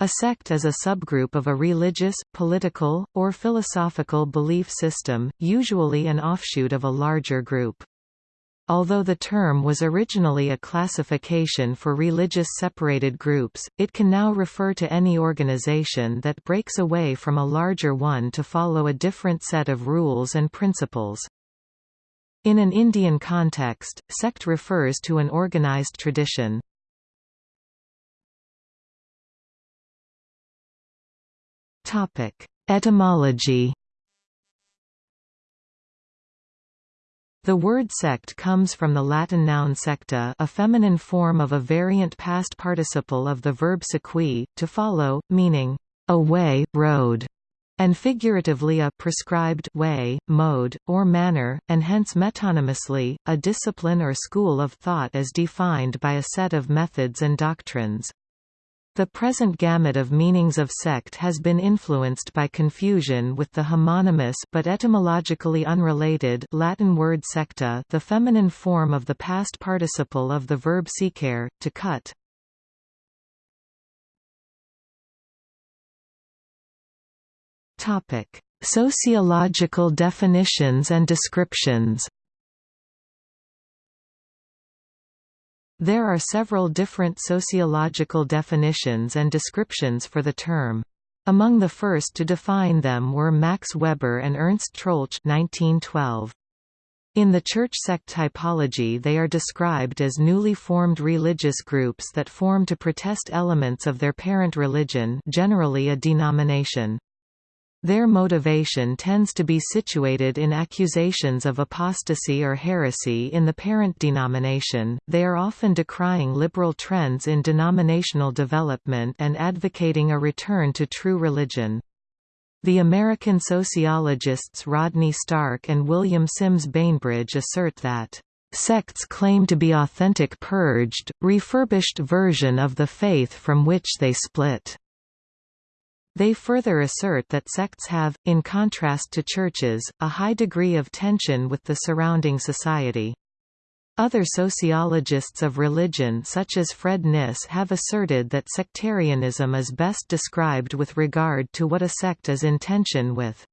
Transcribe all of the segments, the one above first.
A sect is a subgroup of a religious, political, or philosophical belief system, usually an offshoot of a larger group. Although the term was originally a classification for religious separated groups, it can now refer to any organization that breaks away from a larger one to follow a different set of rules and principles. In an Indian context, sect refers to an organized tradition. Etymology The word sect comes from the Latin noun secta a feminine form of a variant past participle of the verb sequi, to follow, meaning, a way, road, and figuratively a prescribed way, mode, or manner, and hence metonymously, a discipline or school of thought as defined by a set of methods and doctrines. The present gamut of meanings of sect has been influenced by confusion with the homonymous but etymologically unrelated Latin word secta the feminine form of the past participle of the verb secare, to cut. Topic: Sociological definitions and descriptions There are several different sociological definitions and descriptions for the term. Among the first to define them were Max Weber and Ernst Troeltsch 1912. In the church sect typology they are described as newly formed religious groups that form to protest elements of their parent religion generally a denomination. Their motivation tends to be situated in accusations of apostasy or heresy in the parent denomination. They are often decrying liberal trends in denominational development and advocating a return to true religion. The American sociologists Rodney Stark and William Sims Bainbridge assert that sects claim to be authentic purged, refurbished version of the faith from which they split. They further assert that sects have, in contrast to churches, a high degree of tension with the surrounding society. Other sociologists of religion such as Fred Kniss have asserted that sectarianism is best described with regard to what a sect is in tension with.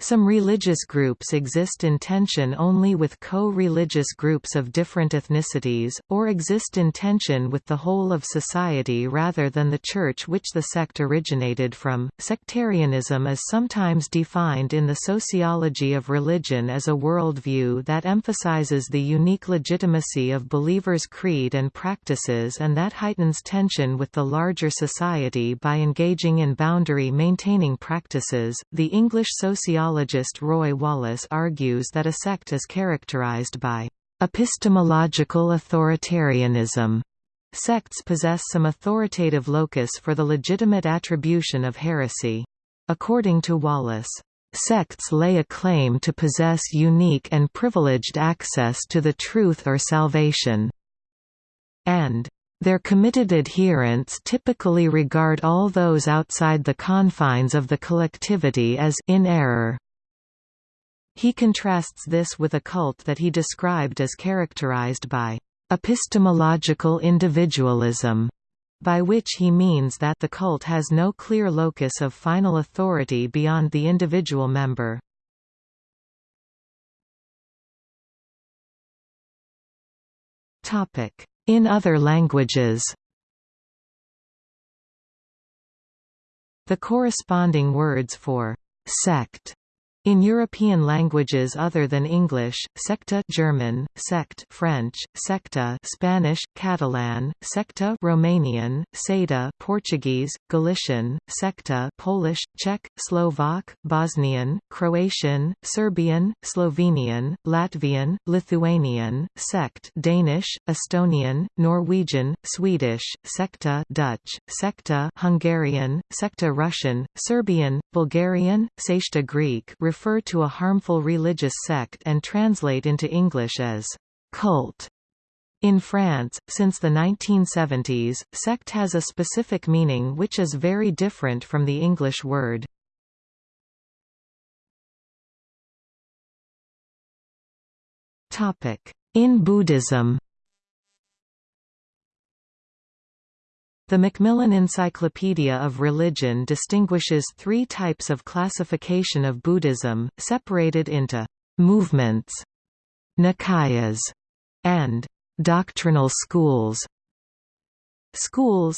Some religious groups exist in tension only with co-religious groups of different ethnicities, or exist in tension with the whole of society rather than the church which the sect originated from. Sectarianism is sometimes defined in the sociology of religion as a worldview that emphasizes the unique legitimacy of believers' creed and practices and that heightens tension with the larger society by engaging in boundary-maintaining practices. The English sociology sociologist Roy Wallis argues that a sect is characterized by epistemological authoritarianism. Sects possess some authoritative locus for the legitimate attribution of heresy. According to Wallace, sects lay a claim to possess unique and privileged access to the truth or salvation, and their committed adherents typically regard all those outside the confines of the collectivity as in error. He contrasts this with a cult that he described as characterized by epistemological individualism, by which he means that the cult has no clear locus of final authority beyond the individual member. Topic: in other languages. The corresponding words for «sect» In European languages other than English, secta German, sect French, secta Spanish, Catalan, secta Romanian, seda Portuguese, Galician, secta Polish, Czech, Slovak, Bosnian, Croatian, Serbian, Slovenian, Latvian, Lithuanian, sect Danish, Estonian, Norwegian, Swedish, secta Dutch, secta Hungarian, secta Russian, Serbian, Bulgarian, Seshta Greek refer to a harmful religious sect and translate into English as cult. In France, since the 1970s, sect has a specific meaning which is very different from the English word. In Buddhism The Macmillan Encyclopedia of Religion distinguishes three types of classification of Buddhism, separated into movements, nikayas, and doctrinal schools. Schools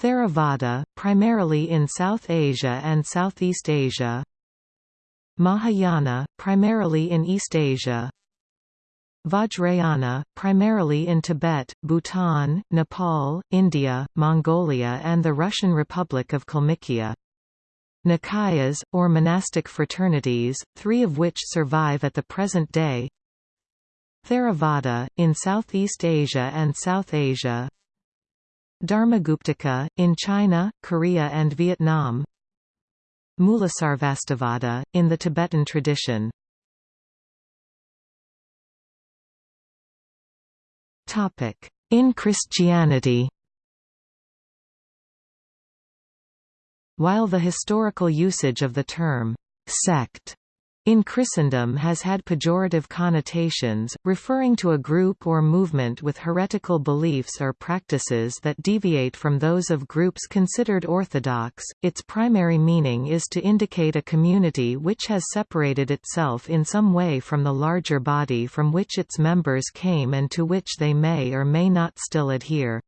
Theravada, primarily in South Asia and Southeast Asia Mahayana, primarily in East Asia Vajrayana, primarily in Tibet, Bhutan, Nepal, India, Mongolia and the Russian Republic of Kalmykia. Nikayas, or monastic fraternities, three of which survive at the present day. Theravada, in Southeast Asia and South Asia. Dharmaguptaka, in China, Korea and Vietnam. Mulasarvastivada, in the Tibetan tradition In Christianity While the historical usage of the term «sect» in Christendom has had pejorative connotations, referring to a group or movement with heretical beliefs or practices that deviate from those of groups considered orthodox, its primary meaning is to indicate a community which has separated itself in some way from the larger body from which its members came and to which they may or may not still adhere.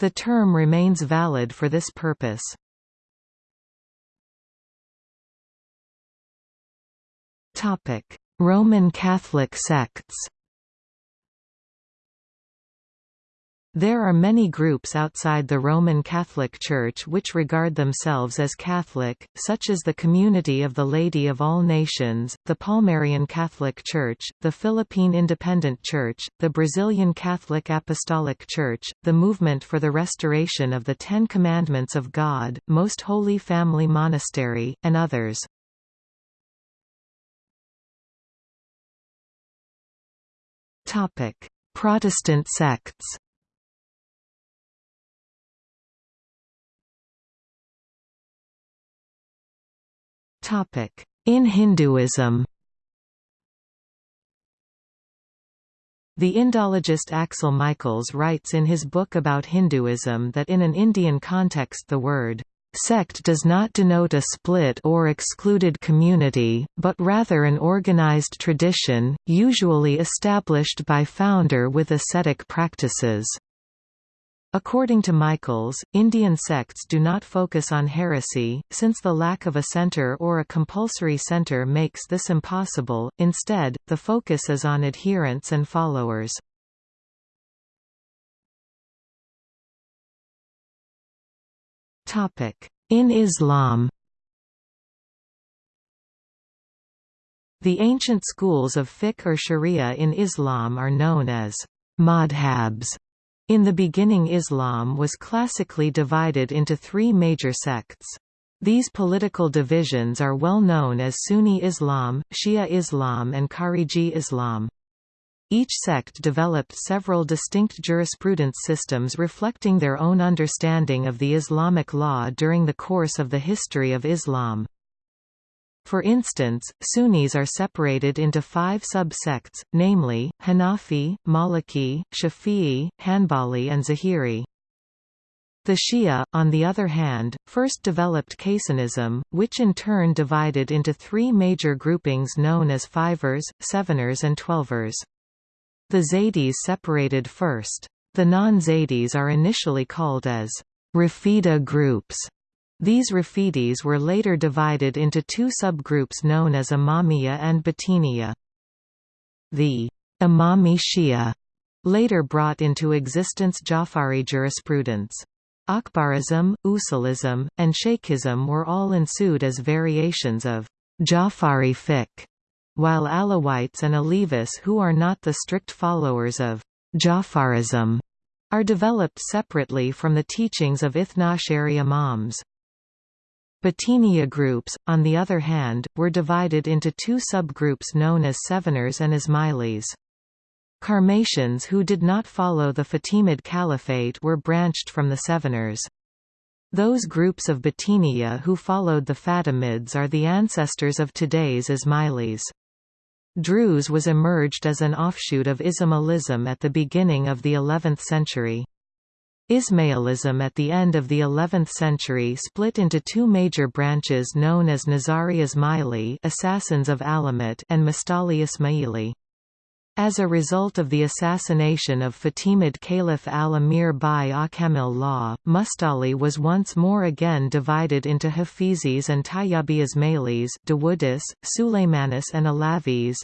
The term remains valid for this purpose. Roman Catholic sects There are many groups outside the Roman Catholic Church which regard themselves as Catholic, such as the Community of the Lady of All Nations, the Palmarian Catholic Church, the Philippine Independent Church, the Brazilian Catholic Apostolic Church, the Movement for the Restoration of the Ten Commandments of God, Most Holy Family Monastery, and others. Topic: Protestant sects. Topic: In Hinduism. The Indologist Axel Michaels writes in his book about Hinduism that in an Indian context the word Sect does not denote a split or excluded community, but rather an organized tradition, usually established by founder with ascetic practices. According to Michaels, Indian sects do not focus on heresy, since the lack of a center or a compulsory center makes this impossible, instead, the focus is on adherents and followers. In Islam The ancient schools of fiqh or sharia in Islam are known as madhabs. In the beginning Islam was classically divided into three major sects. These political divisions are well known as Sunni Islam, Shia Islam and Khariji Islam. Each sect developed several distinct jurisprudence systems reflecting their own understanding of the Islamic law during the course of the history of Islam. For instance, Sunnis are separated into five sub-sects, namely, Hanafi, Maliki, Shafi'i, Hanbali and Zahiri. The Shia, on the other hand, first developed Kaysanism, which in turn divided into three major groupings known as Fivers, Seveners and Twelvers. The Zaydis separated first. The non-Zaydis are initially called as Rafida groups. These Rafidis were later divided into two subgroups known as Imamiyya and Batiniya. The Imami Shia later brought into existence Jafari jurisprudence. Akhbarism, Usulism, and Shaykhism were all ensued as variations of Jafari fiqh while Alawites and Alevis who are not the strict followers of Jafarism are developed separately from the teachings of Ithna Ashari Imams. Batiniya groups, on the other hand, were divided into two subgroups known as Seveners and Ismailis. Karmatians who did not follow the Fatimid Caliphate were branched from the Seveners. Those groups of Batiniya who followed the Fatimids are the ancestors of today's Ismailis. Druze was emerged as an offshoot of Ismailism at the beginning of the 11th century. Ismailism at the end of the 11th century split into two major branches known as Nizari Ismaili Assassins of Alamut and Mustali Ismaili. As a result of the assassination of Fatimid Caliph al-Amir by Akamil Law, Mustali was once more again divided into Hafizis and Tayyabi Ismailis Dawudis, Sulaymanis and Alavis.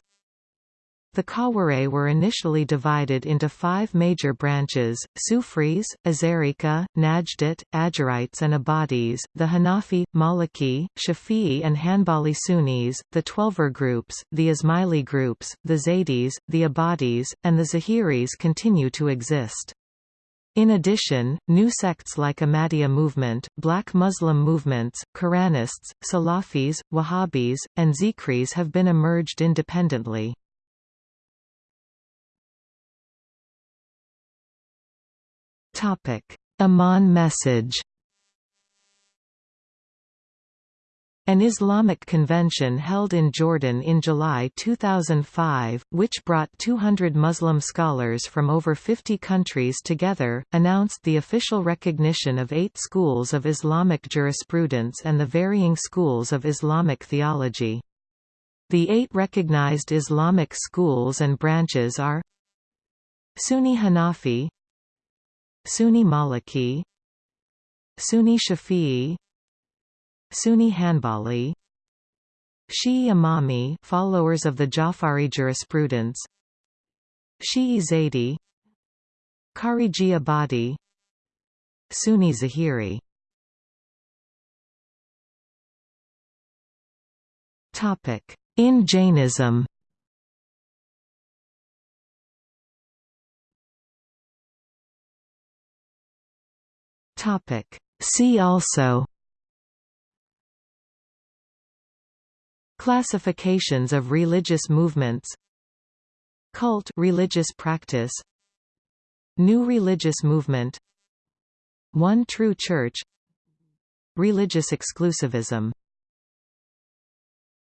The Khawarij were initially divided into five major branches, Sufris, Azarika, Najdit, Ajarites and Abadis, the Hanafi, Maliki, Shafi'i and Hanbali Sunnis, the Twelver groups, the Ismaili groups, the Zaydis, the Abadis, and the Zahiris continue to exist. In addition, new sects like Ahmadiyya movement, Black Muslim movements, Quranists, Salafis, Wahhabis, and Zikris have been emerged independently. Amman message An Islamic convention held in Jordan in July 2005, which brought 200 Muslim scholars from over 50 countries together, announced the official recognition of eight schools of Islamic jurisprudence and the varying schools of Islamic theology. The eight recognized Islamic schools and branches are Sunni Hanafi Sunni Maliki Sunni Shafi'i Sunni Hanbali Shi'i Imami followers of the Jafari jurisprudence Shi'i Zaydi Khariji Abadi Sunni Zahiri. In Jainism Topic. See also Classifications of religious movements Cult religious practice New religious movement One true church Religious exclusivism